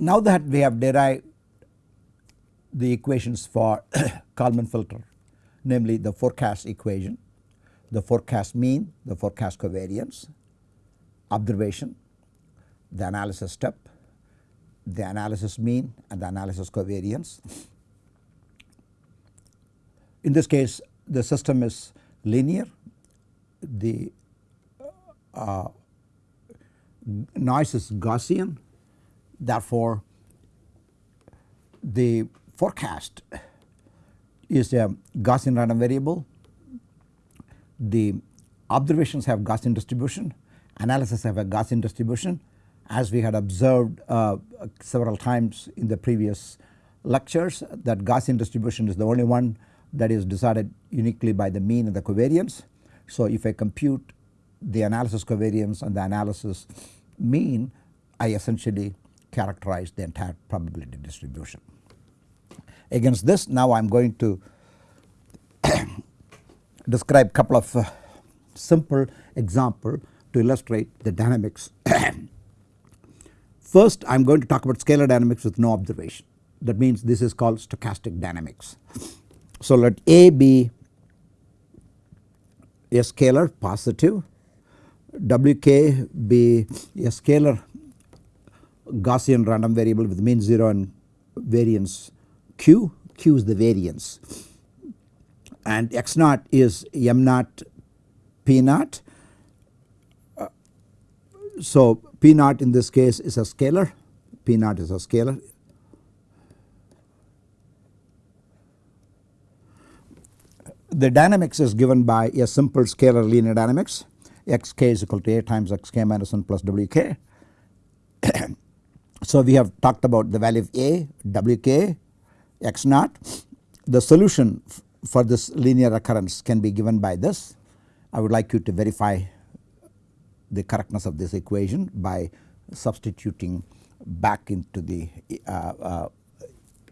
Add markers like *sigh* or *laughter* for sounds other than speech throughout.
Now that we have derived the equations for *coughs* Kalman filter namely the forecast equation, the forecast mean, the forecast covariance, observation, the analysis step, the analysis mean and the analysis covariance. In this case the system is linear, the uh, noise is Gaussian therefore the forecast. Is a Gaussian random variable, the observations have Gaussian distribution, analysis have a Gaussian distribution as we had observed uh, several times in the previous lectures that Gaussian distribution is the only one that is decided uniquely by the mean and the covariance. So if I compute the analysis covariance and the analysis mean I essentially characterize the entire probability distribution. Against this now I am going to *coughs* describe a couple of uh, simple example to illustrate the dynamics. *coughs* First I am going to talk about scalar dynamics with no observation that means this is called stochastic dynamics. So let A be a scalar positive, Wk be a scalar Gaussian random variable with mean 0 and variance q, q is the variance and x naught is m naught p naught. Uh, so p naught in this case is a scalar, p naught is a scalar. The dynamics is given by a simple scalar linear dynamics xk is equal to a times xk minus 1 plus wk. *coughs* so we have talked about the value of a, wk, x naught. The solution for this linear recurrence can be given by this. I would like you to verify the correctness of this equation by substituting back into the uh, uh,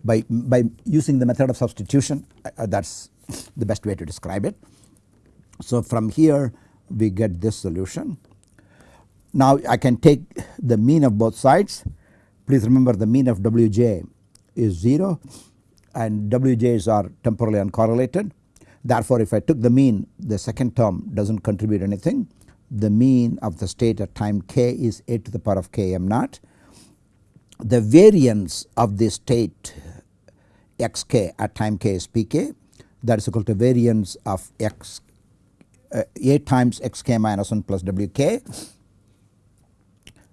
by by using the method of substitution uh, that is the best way to describe it. So from here we get this solution. Now I can take the mean of both sides please remember the mean of Wj is 0 and Wj's are temporally uncorrelated. Therefore, if I took the mean the second term does not contribute anything. The mean of the state at time k is a to the power of k m naught. The variance of the state xk at time k is pk that is equal to variance of x uh, a times xk minus 1 plus wk.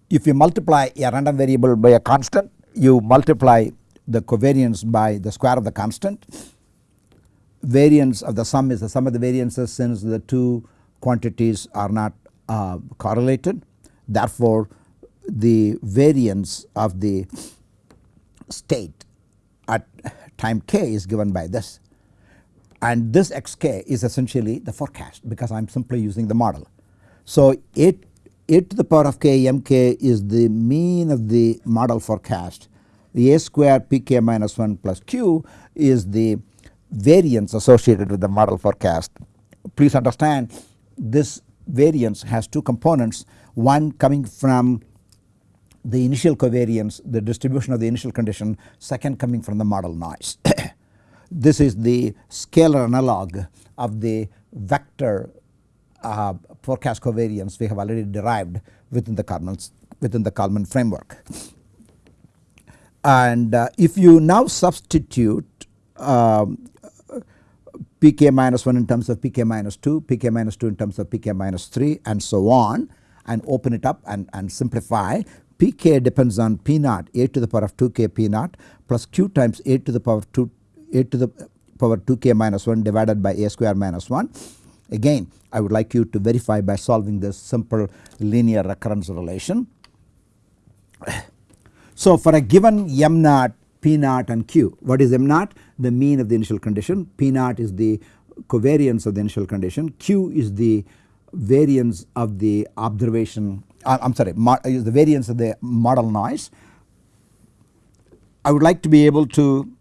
If you multiply a random variable by a constant you multiply the covariance by the square of the constant. Variance of the sum is the sum of the variances since the two quantities are not uh, correlated. Therefore, the variance of the state at time k is given by this and this xk is essentially the forecast because I am simply using the model. So, a, a to the power of k mk is the mean of the model forecast the a square pk minus 1 plus q is the variance associated with the model forecast. Please understand this variance has two components one coming from the initial covariance the distribution of the initial condition second coming from the model noise. *coughs* this is the scalar analog of the vector uh, forecast covariance we have already derived within the Kalman within the Kalman framework and uh, if you now substitute um, pk minus 1 in terms of pk minus 2, pk minus 2 in terms of pk minus 3 and so on and open it up and, and simplify pk depends on p naught a to the power of 2k p naught plus q times a to the power of 2 a to the power 2k minus 1 divided by a square minus 1. Again I would like you to verify by solving this simple linear recurrence relation. So for a given m naught, p naught and q what is m naught? The mean of the initial condition, p naught is the covariance of the initial condition, q is the variance of the observation uh, I am sorry is the variance of the model noise. I would like to be able to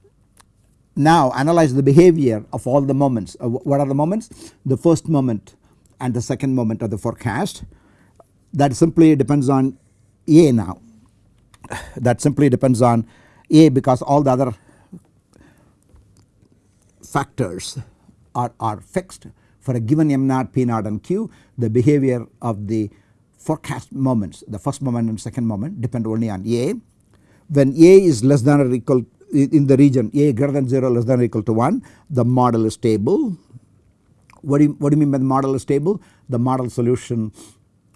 now analyze the behavior of all the moments. Uh, what are the moments? The first moment and the second moment of the forecast that simply depends on A now *sighs* that simply depends on A because all the other factors are, are fixed for a given m naught p naught and q the behavior of the forecast moments the first moment and second moment depend only on A. When A is less than or equal in the region A greater than 0 less than or equal to 1 the model is stable. What do you, what do you mean by the model is stable? The model solution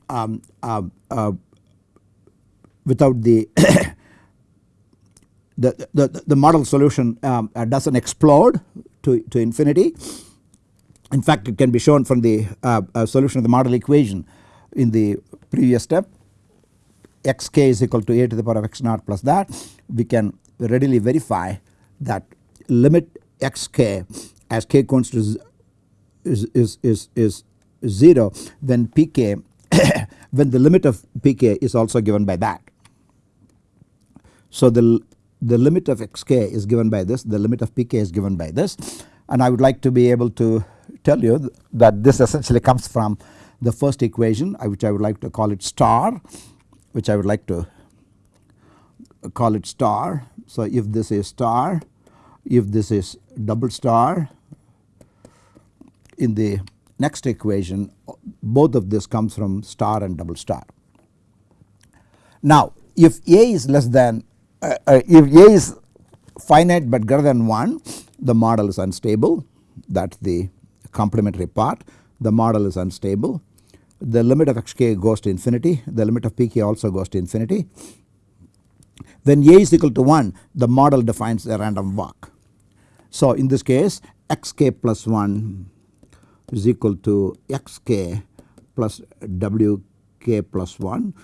um, uh, uh, without the *coughs* the, the, the model solution um, uh, does not explode to, to infinity. In fact it can be shown from the uh, uh, solution of the model equation in the previous step xk is equal to a to the power of x naught plus that we can readily verify that limit xk as k constants is, is, is, is 0 then pk *coughs* when the limit of pk is also given by that. So the, the limit of xk is given by this the limit of pk is given by this and I would like to be able to tell you that this essentially comes from the first equation which I would like to call it star which I would like to call it star. So if this is star if this is double star in the next equation both of this comes from star and double star. Now if A is less than uh, uh, if A is finite but greater than 1 the model is unstable that is the complementary part the model is unstable the limit of xk goes to infinity the limit of pk also goes to infinity. When a is equal to 1 the model defines a random walk. So in this case xk plus 1 is equal to xk plus wk plus 1.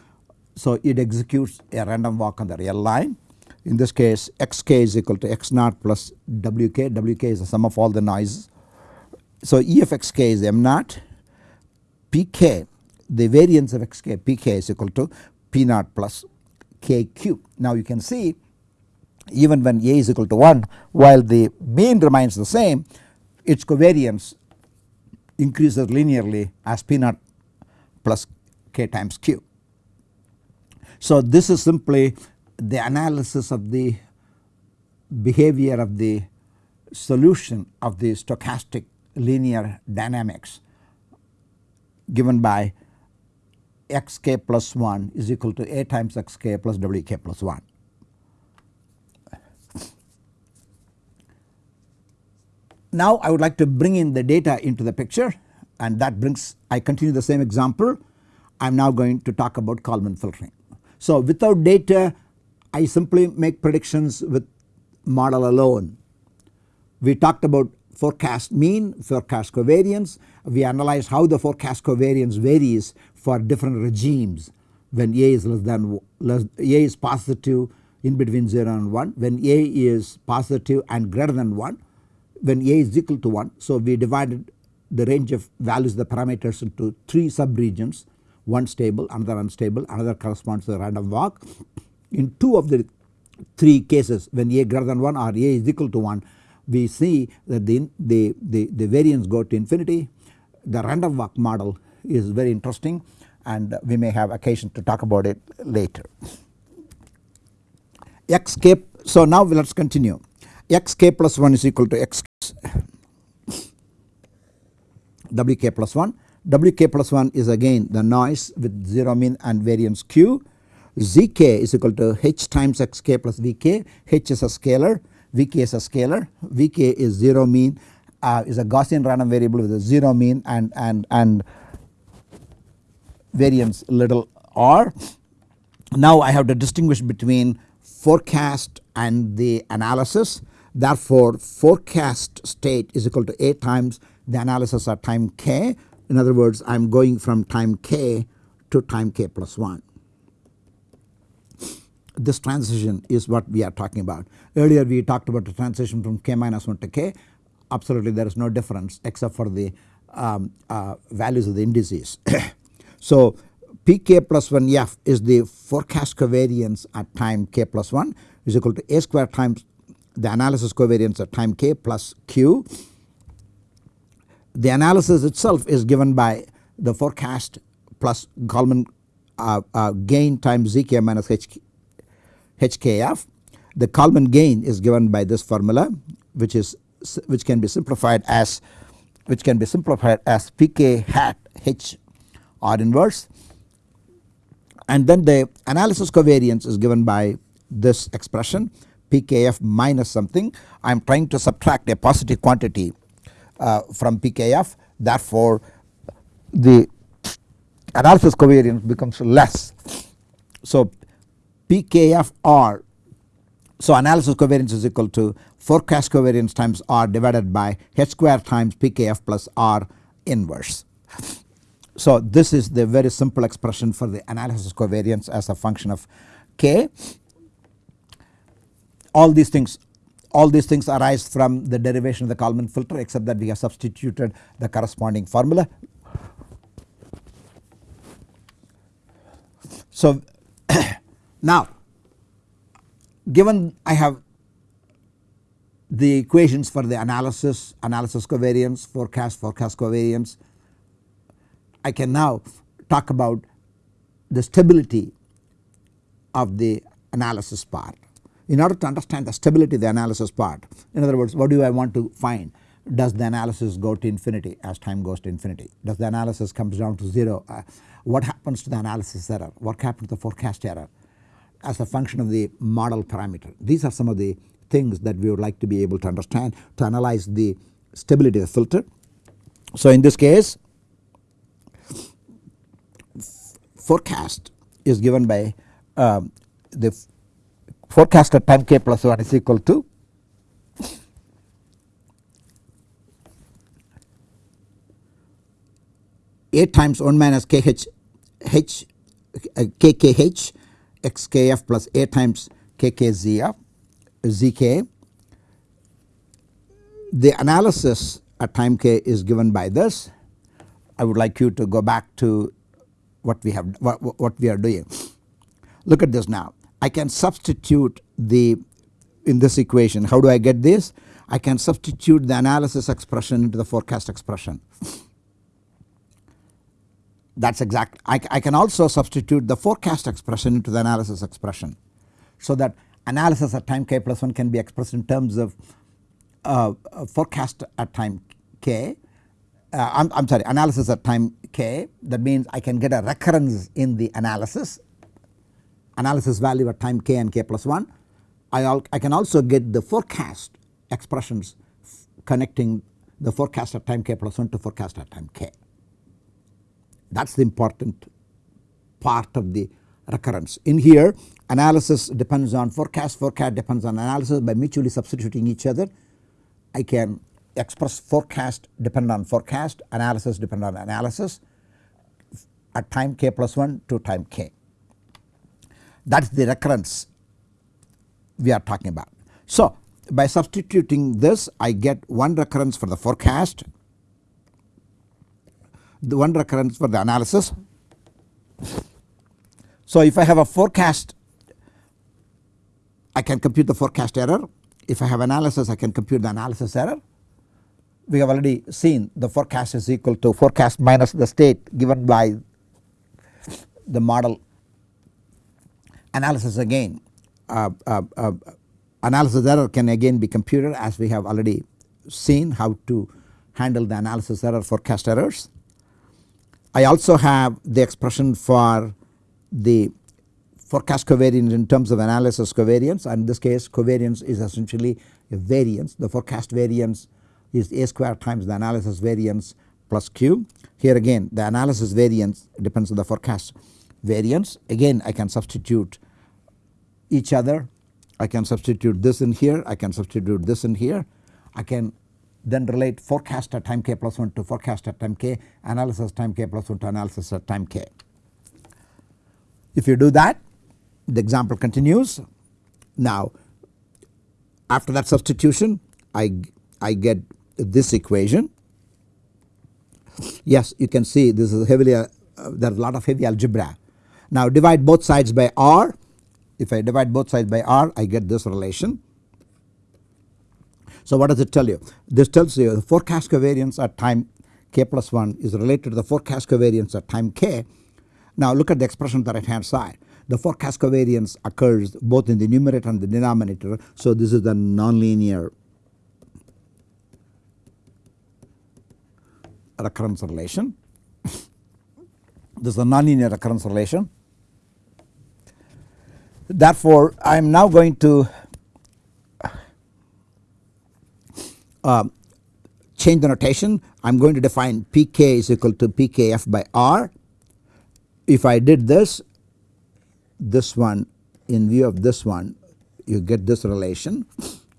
So it executes a random walk on the real line in this case xk is equal to x naught plus wk, wk is the sum of all the noise. So E of xk is m naught pk the variance of xk pk is equal to p naught plus kq. Now you can see even when a is equal to 1 while the mean remains the same its covariance increases linearly as p naught plus k times q. So this is simply the analysis of the behavior of the solution of the stochastic linear dynamics given by xk plus 1 is equal to a times xk plus wk plus 1. Now I would like to bring in the data into the picture and that brings I continue the same example I am now going to talk about Kalman filtering. So without data I simply make predictions with model alone. We talked about forecast mean, forecast covariance. We analyze how the forecast covariance varies for different regimes when A is less than less A is positive in between 0 and 1 when A is positive and greater than 1 when A is equal to 1. So we divided the range of values the parameters into 3 sub regions one stable another unstable another corresponds to the random walk. In 2 of the 3 cases when A greater than 1 or A is equal to 1 we see that the, the, the, the variance go to infinity. The random walk model is very interesting and we may have occasion to talk about it later. xk so now let us continue. Xk plus 1 is equal to x wk plus 1 wk plus 1 is again the noise with 0 mean and variance q. Zk is equal to h times xk plus vk h is a scalar Vk is a scalar, Vk is 0 mean uh, is a Gaussian random variable with a 0 mean and, and, and variance little r. Now I have to distinguish between forecast and the analysis therefore forecast state is equal to A times the analysis at time k in other words I am going from time k to time k plus 1 this transition is what we are talking about. Earlier we talked about the transition from k minus 1 to k absolutely there is no difference except for the um, uh, values of the indices. *coughs* so pk plus 1 f is the forecast covariance at time k plus 1 is equal to a square times the analysis covariance at time k plus q. The analysis itself is given by the forecast plus Kalman uh, uh, gain times zk minus h HKF. The Kalman gain is given by this formula which is which can be simplified as which can be simplified as pk hat h r inverse and then the analysis covariance is given by this expression pkf minus something I am trying to subtract a positive quantity uh, from pkf therefore the analysis covariance becomes less. So pkf r so analysis covariance is equal to forecast covariance times r divided by h square times pkf plus r inverse. So this is the very simple expression for the analysis covariance as a function of k. All these things all these things arise from the derivation of the Kalman filter except that we have substituted the corresponding formula. So *coughs* now given I have the equations for the analysis, analysis covariance, forecast, forecast covariance. I can now talk about the stability of the analysis part. In order to understand the stability of the analysis part in other words what do I want to find does the analysis go to infinity as time goes to infinity does the analysis comes down to 0 uh, what happens to the analysis error what happens to the forecast error as a function of the model parameter. These are some of the things that we would like to be able to understand to analyze the stability of the filter. So in this case forecast is given by um, the forecast at time k plus 1 is equal to a times 1 minus kh h uh, plus a times kkzf zk. The analysis at time k is given by this. I would like you to go back to what we have what, what we are doing. Look at this now. I can substitute the in this equation. How do I get this? I can substitute the analysis expression into the forecast expression that is exact. I, I, can also substitute the forecast expression into the analysis expression. So that analysis at time k plus 1 can be expressed in terms of uh, forecast at time k. Uh, I'm, I'm sorry analysis at time k that means I can get a recurrence in the analysis analysis value at time k and k plus 1. I, I can also get the forecast expressions connecting the forecast at time k plus 1 to forecast at time k that is the important part of the recurrence. In here analysis depends on forecast, forecast depends on analysis by mutually substituting each other. I can express forecast depend on forecast, analysis depend on analysis at time k plus 1 to time k. That is the recurrence we are talking about. So by substituting this I get one recurrence for the forecast the one recurrence for the analysis. So if I have a forecast I can compute the forecast error if I have analysis I can compute the analysis error. We have already seen the forecast is equal to forecast minus the state given by the model analysis again. Uh, uh, uh, analysis error can again be computed as we have already seen how to handle the analysis error forecast errors. I also have the expression for the forecast covariance in terms of analysis covariance. And in this case covariance is essentially a variance. The forecast variance is a square times the analysis variance plus q. Here again the analysis variance depends on the forecast. Variance again I can substitute each other. I can substitute this in here. I can substitute this in here. I can then relate forecast at time k plus 1 to forecast at time k analysis time k plus 1 to analysis at time k. If you do that the example continues. Now after that substitution I, I get this equation yes you can see this is heavily uh, are a lot of heavy algebra. Now divide both sides by r if I divide both sides by r I get this relation so what does it tell you? This tells you the forecast covariance at time k plus 1 is related to the forecast covariance at time k. Now look at the expression on the right hand side. the forecast covariance occurs both in the numerator and the denominator. So, this is the nonlinear recurrence relation. this is a nonlinear recurrence relation. Therefore, I am now going to uh, change the notation. I am going to define Pk is equal to Pkf by R. If I did this, this one in view of this one you get this relation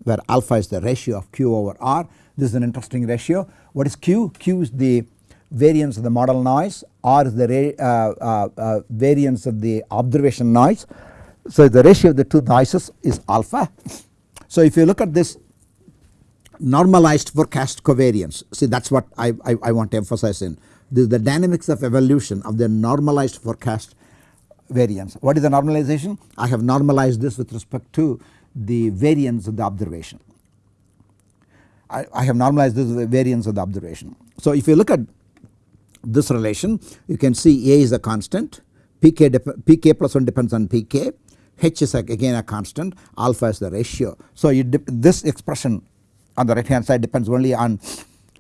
where alpha is the ratio of Q over R. This is an interesting ratio. What is Q? Q is the variance of the model noise, R is the uh, uh, uh, variance of the observation noise. So, the ratio of the two noises is alpha. So, if you look at this normalized forecast covariance see that is what I, I, I, want to emphasize in the dynamics of evolution of the normalized forecast variance. What is the normalization? I have normalized this with respect to the variance of the observation. I, I have normalized this variance of the observation. So if you look at this relation you can see A is a constant Pk, Pk plus 1 depends on Pk H is again a constant alpha is the ratio. So this expression on the right hand side depends only on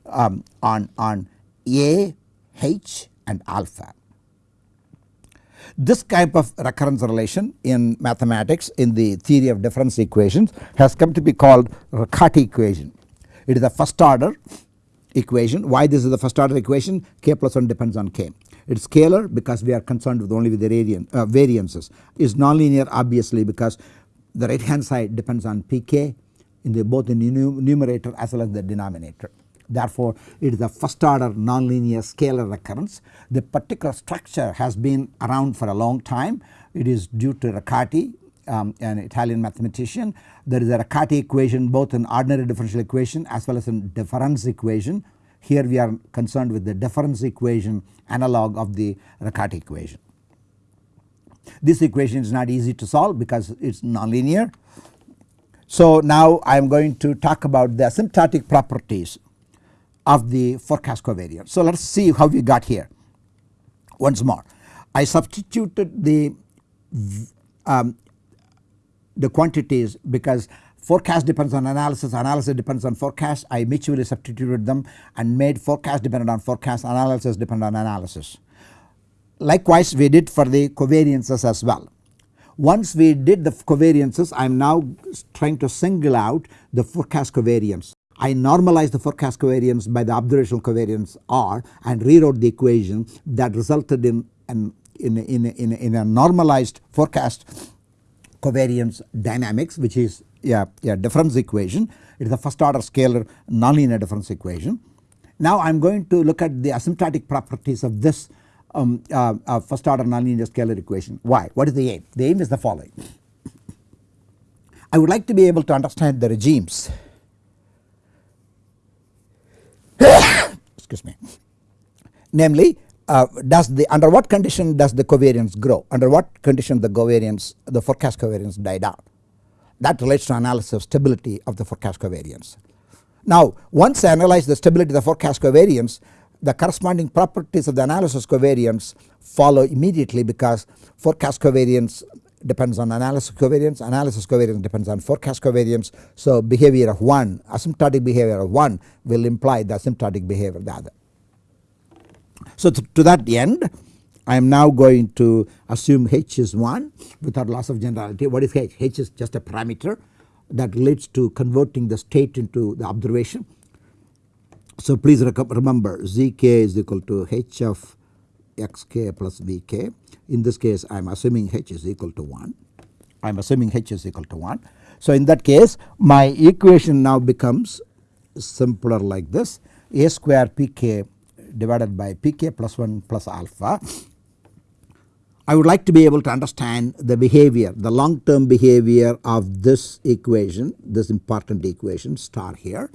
um, on on A, H and alpha. This type of recurrence relation in mathematics in the theory of difference equations has come to be called Riccati equation. It is a first order equation. Why this is the first order equation? K plus 1 depends on K. It is scalar because we are concerned with only with the radian, uh, variances. It is nonlinear obviously because the right hand side depends on Pk in the both in the numerator as well as the denominator. Therefore, it is a first order nonlinear scalar recurrence. The particular structure has been around for a long time. It is due to Riccati um, an Italian mathematician. There is a Riccati equation both in ordinary differential equation as well as in difference equation. Here we are concerned with the difference equation analog of the Riccati equation. This equation is not easy to solve because it is nonlinear. So now I am going to talk about the asymptotic properties of the forecast covariance. So let us see how we got here once more. I substituted the um, the quantities because forecast depends on analysis, analysis depends on forecast. I mutually substituted them and made forecast dependent on forecast, analysis dependent on analysis. Likewise we did for the covariances as well. Once we did the covariances I am now trying to single out the forecast covariance. I normalized the forecast covariance by the observational covariance R and rewrote the equation that resulted in an in, in, in, in a normalized forecast covariance dynamics which is a, a difference equation. It is a first order scalar nonlinear difference equation. Now I am going to look at the asymptotic properties of this um, uh, uh, first order nonlinear scalar equation. Why? What is the aim? The aim is the following. I would like to be able to understand the regimes *coughs* excuse me namely uh, does the under what condition does the covariance grow under what condition the covariance the forecast covariance die down that relates to analysis of stability of the forecast covariance. Now once I analyze the stability of the forecast covariance the corresponding properties of the analysis covariance follow immediately because forecast covariance depends on analysis covariance, analysis covariance depends on forecast covariance. So behavior of one asymptotic behavior of one will imply the asymptotic behavior of the other. So to, to that end I am now going to assume H is 1 without loss of generality. What is H? H is just a parameter that relates to converting the state into the observation. So please remember Zk is equal to H of xk plus vk. In this case I am assuming H is equal to 1. I am assuming H is equal to 1. So in that case my equation now becomes simpler like this a square pk divided by pk plus 1 plus alpha. I would like to be able to understand the behavior the long term behavior of this equation this important equation star here.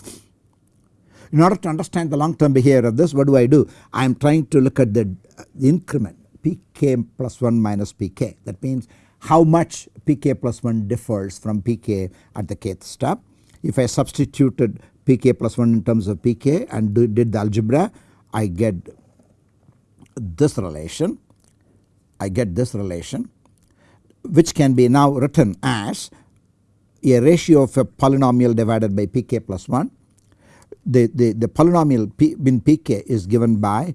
In order to understand the long term behavior of this what do I do? I am trying to look at the, increment pk plus 1 minus pk that means how much pk plus 1 differs from pk at the kth step. If I substituted pk plus 1 in terms of pk and do, did the algebra I get this relation, I get this relation. which can be now written as a ratio of a polynomial divided by pk plus 1. The, the, the polynomial p in pk is given by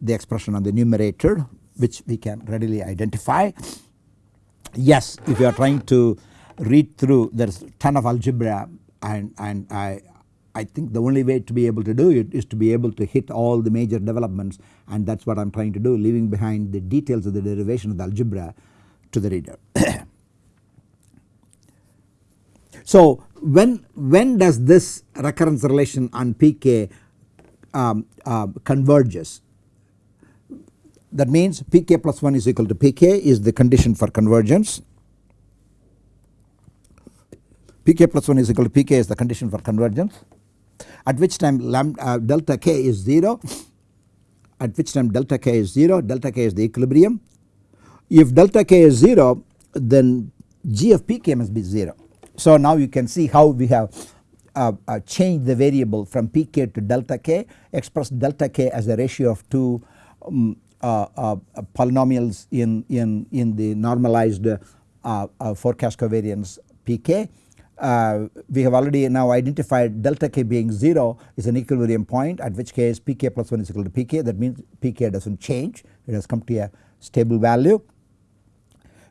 the expression on the numerator which we can readily identify. Yes if you are trying to read through there is ton of algebra and, and I, I think the only way to be able to do it is to be able to hit all the major developments and that is what I am trying to do leaving behind the details of the derivation of the algebra to the reader. *coughs* so when, when does this recurrence relation on pk um, uh, converges? That means pk plus 1 is equal to pk is the condition for convergence. Pk plus 1 is equal to pk is the condition for convergence at which time lambda, uh, delta k is 0 at which time delta k is 0 delta k is the equilibrium if delta k is 0 then g of pk must be 0. So now you can see how we have uh, uh, changed the variable from pk to delta k express delta k as a ratio of two um, uh, uh polynomials in, in, in the normalized uh, uh, forecast covariance pk. Uh, we have already now identified delta k being 0 is an equilibrium point at which case pk plus 1 is equal to pk that means pk does not change it has come to a stable value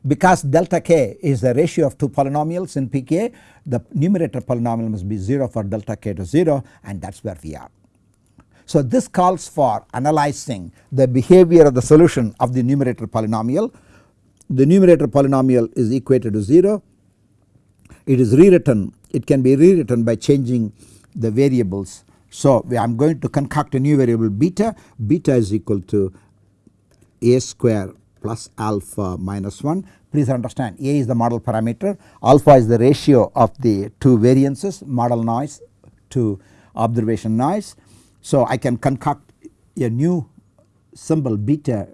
because delta k is the ratio of two polynomials in pk the numerator polynomial must be 0 for delta k to 0 and that is where we are. So this calls for analyzing the behavior of the solution of the numerator polynomial. The numerator polynomial is equated to 0. It is rewritten it can be rewritten by changing the variables. So I am going to concoct a new variable beta beta is equal to a square plus alpha minus 1. Please understand A is the model parameter, alpha is the ratio of the two variances model noise to observation noise. So I can concoct a new symbol beta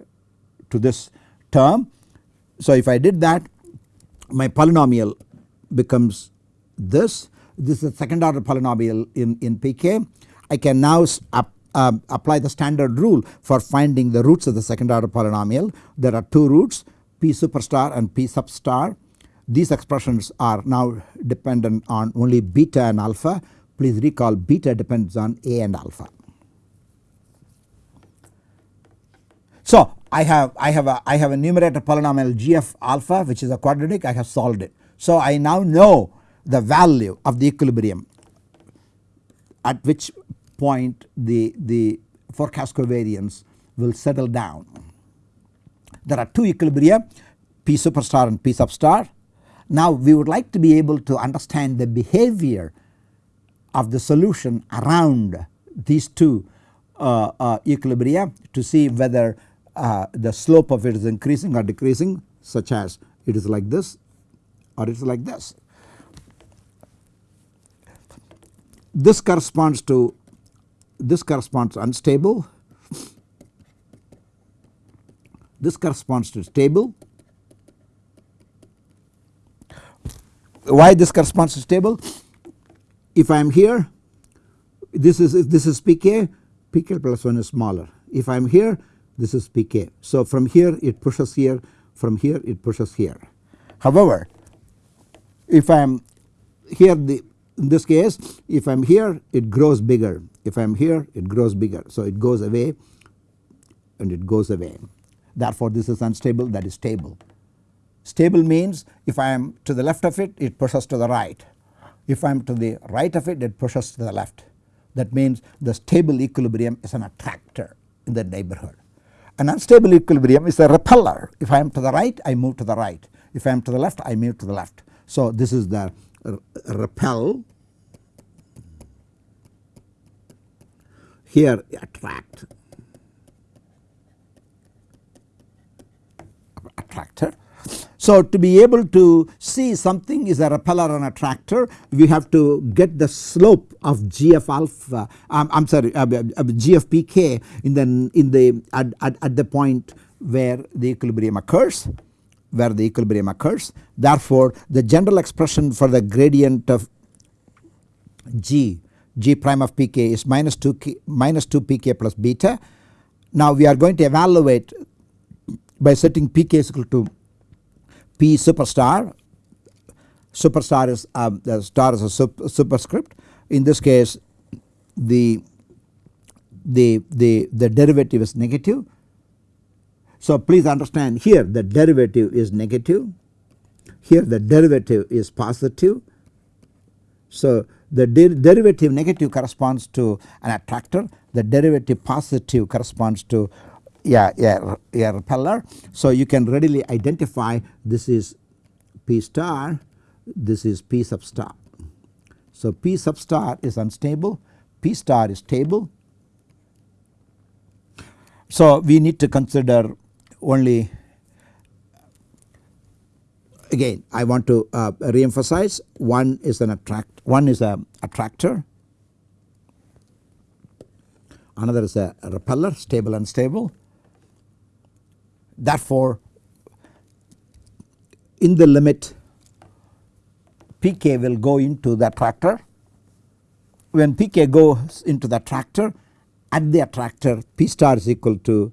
to this term. So if I did that my polynomial becomes this, this is a second order polynomial in, in pk. I can now up um, apply the standard rule for finding the roots of the second order polynomial. There are two roots p superstar and p substar. These expressions are now dependent on only beta and alpha. Please recall beta depends on a and alpha. So I have I have a I have a numerator polynomial g of alpha which is a quadratic I have solved it. So I now know the value of the equilibrium at which point the, the forecast covariance will settle down. There are two equilibria P superstar and P substar. Now we would like to be able to understand the behavior of the solution around these two uh, uh, equilibria to see whether uh, the slope of it is increasing or decreasing such as it is like this or it is like this. This corresponds to this corresponds unstable, this corresponds to stable. Why this corresponds to stable? If I am here this is this is pk, pk plus 1 is smaller. If I am here this is pk. So from here it pushes here from here it pushes here. However if I am here the in this case if I am here it grows bigger if I am here it grows bigger. So it goes away and it goes away therefore this is unstable that is stable. Stable means if I am to the left of it it pushes to the right if I am to the right of it it pushes to the left that means the stable equilibrium is an attractor in the neighborhood. An unstable equilibrium is a repeller if I am to the right I move to the right if I am to the left I move to the left. So this is the repel here attract. Attractor. So to be able to see something is a repeller and attractor we have to get the slope of g of alpha um, I am sorry uh, uh, g of pk in the in the at, at, at the point where the equilibrium occurs where the equilibrium occurs. Therefore the general expression for the gradient of g g prime of pk is minus 2 k, minus 2 pk plus beta. Now we are going to evaluate by setting pk is equal to P superstar superstar is um, the star is a superscript in this case the the the the derivative is negative. So please understand here the derivative is negative here the derivative is positive. So the der derivative negative corresponds to an attractor the derivative positive corresponds to yeah, yeah, yeah repeller. So you can readily identify this is P star this is P sub star. So P sub star is unstable P star is stable. So we need to consider only again I want to uh, re-emphasize one is an attract one is a attractor. Another is a repeller stable and unstable therefore in the limit pk will go into the attractor. When pk goes into the attractor at the attractor p star is equal to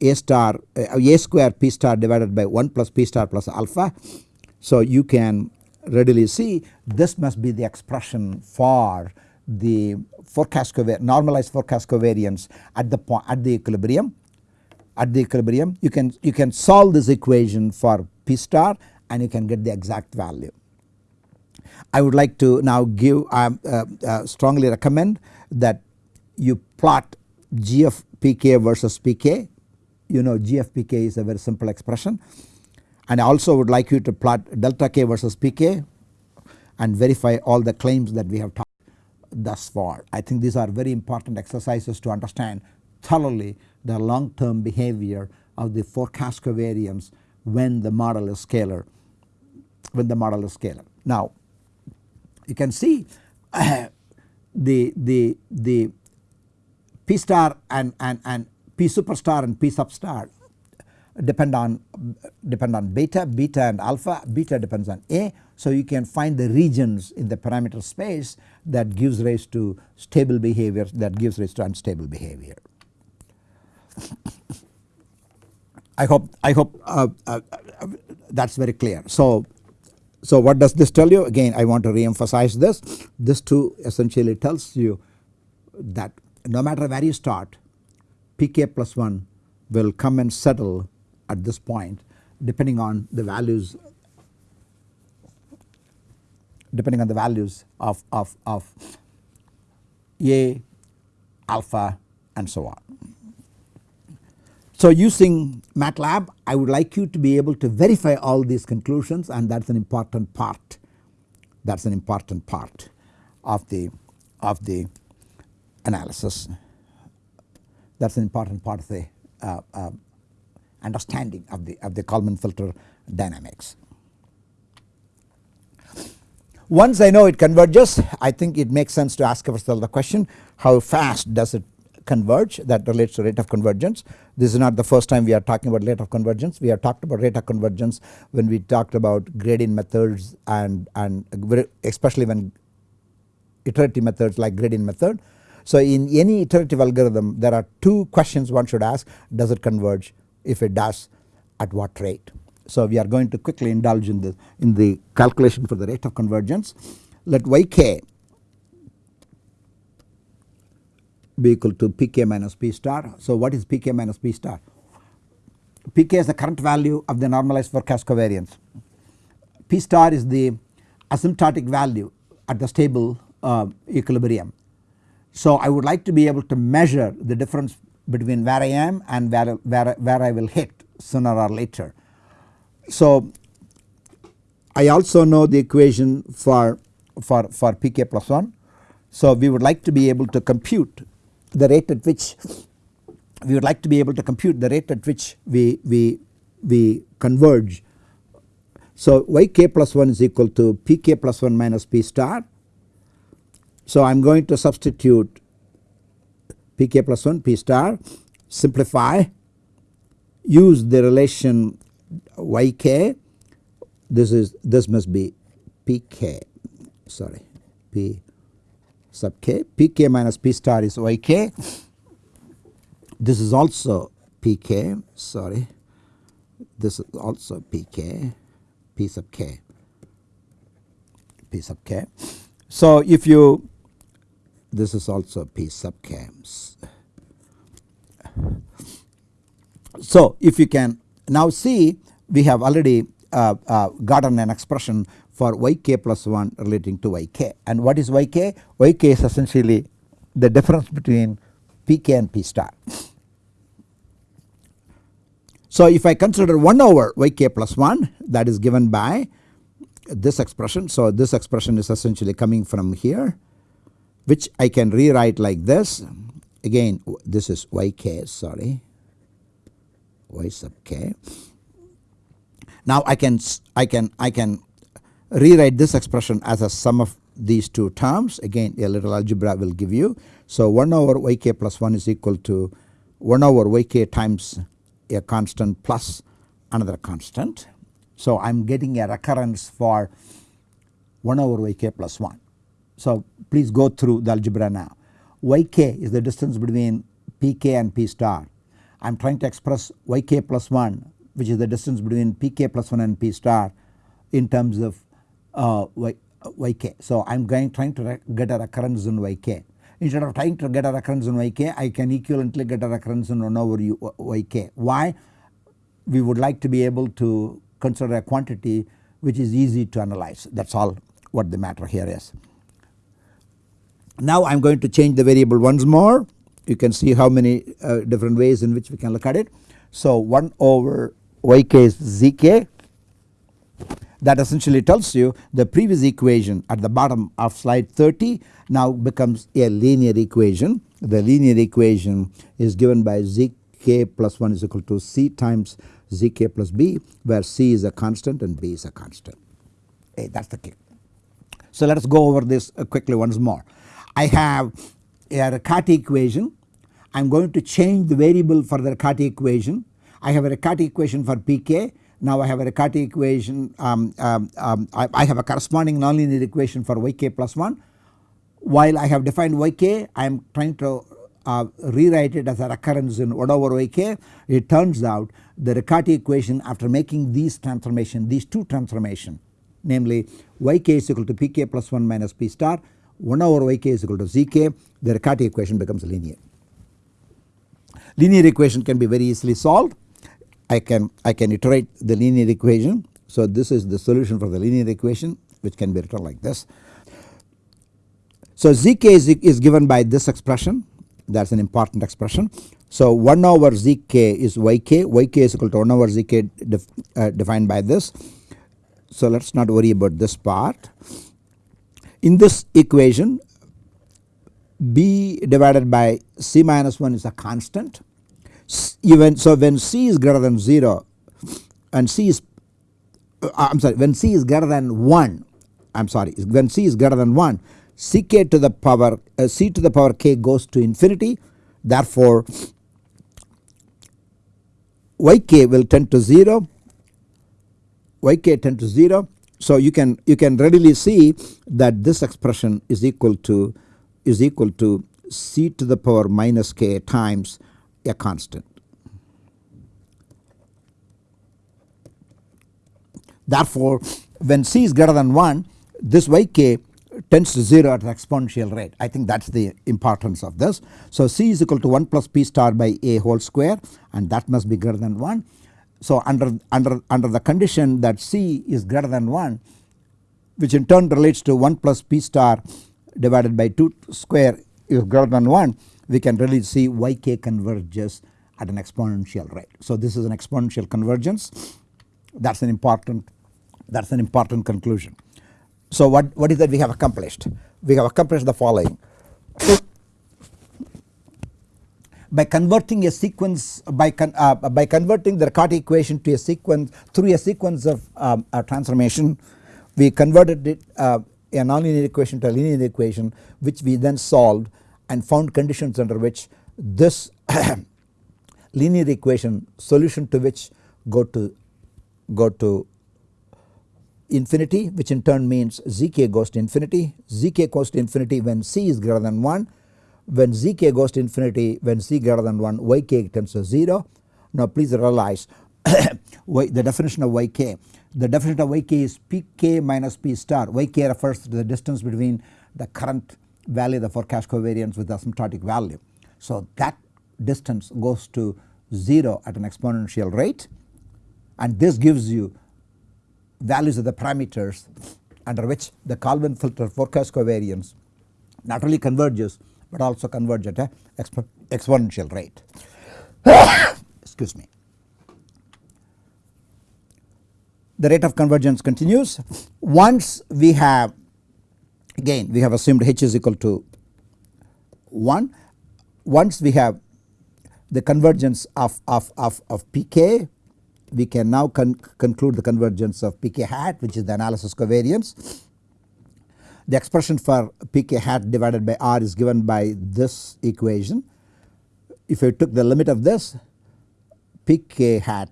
a star uh, a square p star divided by 1 plus p star plus alpha. So you can readily see this must be the expression for the forecast normalized forecast covariance at the point at the equilibrium at the equilibrium you can you can solve this equation for p star and you can get the exact value. I would like to now give um, uh, uh, strongly recommend that you plot g of pk versus PK you know GFPK is a very simple expression and I also would like you to plot delta K versus PK and verify all the claims that we have talked thus far. I think these are very important exercises to understand thoroughly the long term behavior of the forecast covariance when the model is scalar when the model is scalar. Now you can see *coughs* the the the P star and, and, and P superstar and P substar depend on depend on beta, beta and alpha, beta depends on A. So you can find the regions in the parameter space that gives rise to stable behavior that gives rise to unstable behavior. *coughs* I hope I hope uh, uh, uh, that is very clear. So so what does this tell you again I want to re-emphasize this this too essentially tells you that no matter where you start pk plus 1 will come and settle at this point depending on the values depending on the values of, of, of A, alpha and so on. So using MATLAB I would like you to be able to verify all these conclusions and that is an important part that is an important part of the of the analysis that is an important part of the uh, uh, understanding of the of the Kalman filter dynamics. Once I know it converges I think it makes sense to ask ourselves the question how fast does it converge that relates to rate of convergence. This is not the first time we are talking about rate of convergence we have talked about rate of convergence when we talked about gradient methods and, and especially when iterative methods like gradient method. So in any iterative algorithm there are two questions one should ask does it converge if it does at what rate. So we are going to quickly indulge in the in the calculation for the rate of convergence. Let yk be equal to pk minus p star. So what is pk minus p star? pk is the current value of the normalized forecast covariance. p star is the asymptotic value at the stable uh, equilibrium. So I would like to be able to measure the difference between where I am and where, where, where I will hit sooner or later. So I also know the equation for, for, for pk plus 1. So we would like to be able to compute the rate at which we would like to be able to compute the rate at which we, we, we converge. So yk plus 1 is equal to pk plus 1 minus p star. So I am going to substitute pk plus 1 p star simplify use the relation yk this is this must be pk sorry p sub k. Pk minus p star is yk this is also pk sorry. This is also pk P sub k P sub k. So if you this is also P sub k. So if you can now see we have already uh, uh, gotten an expression for yk plus 1 relating to yk and what is yk? yk is essentially the difference between pk and p star. So if I consider 1 over yk plus 1 that is given by this expression. So this expression is essentially coming from here which I can rewrite like this again this is yk sorry y sub k. Now I can I can I can rewrite this expression as a sum of these two terms again a little algebra will give you. So 1 over yk plus 1 is equal to 1 over yk times a constant plus another constant. So I am getting a recurrence for 1 over yk plus 1. So please go through the algebra now. yk is the distance between pk and p star. I am trying to express yk plus 1 which is the distance between pk plus 1 and p star in terms of uh, y, uh, yk. So I am going trying to get a recurrence in yk. Instead of trying to get a recurrence in yk I can equivalently get a recurrence in 1 over u, yk. Why? We would like to be able to consider a quantity which is easy to analyze that is all what the matter here is. Now I am going to change the variable once more you can see how many uh, different ways in which we can look at it. So 1 over yk is zk that essentially tells you the previous equation at the bottom of slide 30 now becomes a linear equation. The linear equation is given by zk plus 1 is equal to c times zk plus b where c is a constant and b is a constant. Hey, that is the key. So let us go over this uh, quickly once more. I have a Riccati equation. I am going to change the variable for the Riccati equation. I have a Riccati equation for pk. Now I have a Riccati equation um, um, um, I, I, have a corresponding nonlinear equation for yk plus 1. While I have defined yk I am trying to uh, rewrite it as a recurrence in 1 over yk. It turns out the Riccati equation after making these transformation these two transformation namely yk is equal to pk plus 1 minus p star 1 over yk is equal to zk the Riccati equation becomes linear. Linear equation can be very easily solved. I can I can iterate the linear equation. So this is the solution for the linear equation which can be written like this. So zk is, is given by this expression that is an important expression. So 1 over zk is yk, yk is equal to 1 over zk def, uh, defined by this. So let us not worry about this part. In this equation b divided by c minus 1 is a constant. Even so when c is greater than 0 and c is uh, I am sorry when c is greater than 1 I am sorry when c is greater than 1 ck to the power uh, c to the power k goes to infinity. Therefore yk will tend to 0 yk tend to 0 so you can you can readily see that this expression is equal to is equal to c to the power minus k times a constant. Therefore when c is greater than 1 this yk tends to 0 at the exponential rate I think that is the importance of this. So c is equal to 1 plus p star by a whole square and that must be greater than 1. So under, under, under the condition that c is greater than 1 which in turn relates to 1 plus p star divided by 2 square is greater than 1 we can really see yk converges at an exponential rate. So this is an exponential convergence that is an important that is an important conclusion. So what, what is that we have accomplished? We have accomplished the following. By converting a sequence by con, uh, by converting the Riccati equation to a sequence through a sequence of um, a transformation we converted it uh, a nonlinear equation to a linear equation which we then solved and found conditions under which this *coughs* linear equation solution to which go to go to infinity which in turn means zk goes to infinity. zk goes to infinity when c is greater than 1 when zk goes to infinity when c greater than 1 yk tends to 0. Now please realize *coughs* the definition of yk. The definition of yk is pk minus p star. yk refers to the distance between the current value the forecast covariance with the asymptotic value. So that distance goes to 0 at an exponential rate and this gives you values of the parameters under which the Kalman filter forecast covariance not only converges but also converge at a eh, expo exponential rate. *coughs* Excuse me. The rate of convergence continues. Once we have again we have assumed h is equal to 1. Once we have the convergence of, of, of, of pk we can now con conclude the convergence of pk hat which is the analysis covariance. The expression for pk hat divided by r is given by this equation. If I took the limit of this pk hat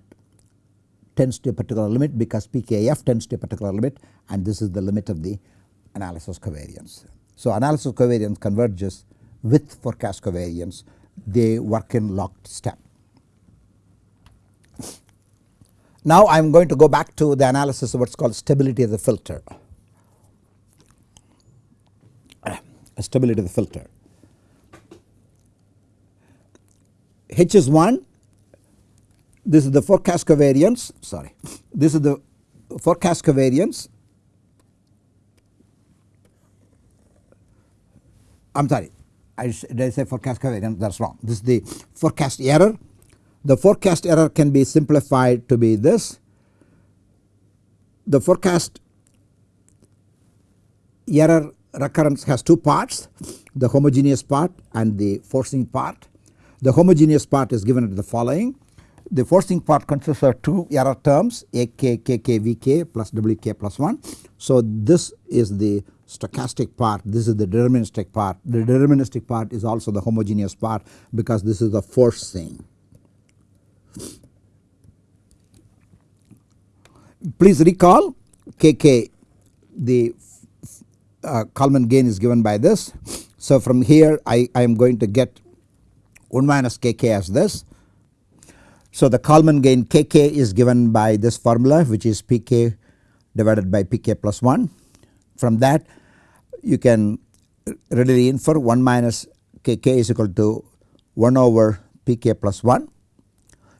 tends to a particular limit because pkf tends to a particular limit and this is the limit of the analysis covariance. So analysis covariance converges with forecast covariance they work in locked step. Now I am going to go back to the analysis of what is called stability of the filter. Stability of the filter. H is 1 this is the forecast covariance. Sorry. This is the forecast covariance. I am sorry. I did I say forecast covariance? That is wrong. This is the forecast error. The forecast error can be simplified to be this. The forecast error recurrence has two parts the homogeneous part and the forcing part. The homogeneous part is given at the following the forcing part consists of two error terms AK, KK, VK plus WK plus 1. So this is the stochastic part, this is the deterministic part. The deterministic part is also the homogeneous part because this is the forcing. Please recall KK the uh, Kalman gain is given by this. So from here I, I am going to get 1 minus KK as this so the Kalman gain Kk is given by this formula which is Pk divided by Pk plus 1. From that you can readily infer 1 minus Kk is equal to 1 over Pk plus 1.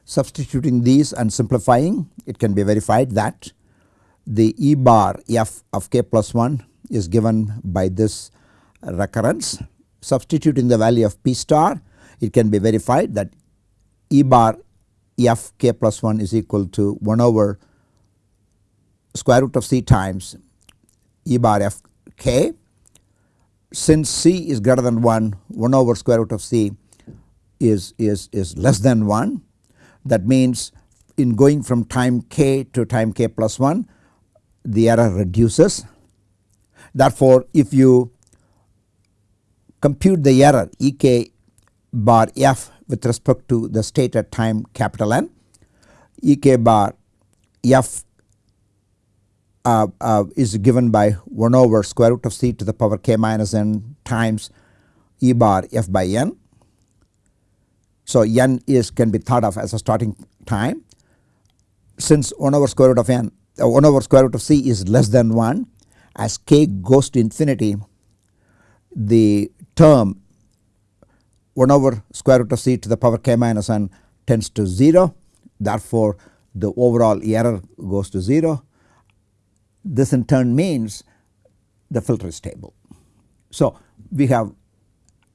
Substituting these and simplifying it can be verified that the E bar f of k plus 1 is given by this recurrence. Substituting the value of P star it can be verified that E bar f k plus 1 is equal to 1 over square root of c times e bar f k. Since c is greater than 1, 1 over square root of c is, is, is less than 1. That means in going from time k to time k plus 1 the error reduces. Therefore, if you compute the error E k bar f with respect to the state at time capital N E k bar f uh, uh, is given by 1 over square root of c to the power k minus n times E bar f by n. So n is can be thought of as a starting time since 1 over square root of n uh, 1 over square root of c is less than 1 as k goes to infinity the term 1 over square root of c to the power k minus n tends to 0 therefore the overall error goes to 0. This in turn means the filter is stable. So we have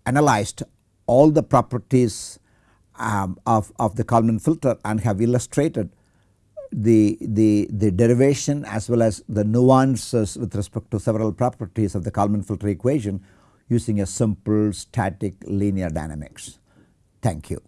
analyzed all the properties um, of, of the Kalman filter and have illustrated the, the, the derivation as well as the nuances with respect to several properties of the Kalman filter equation using a simple static linear dynamics. Thank you.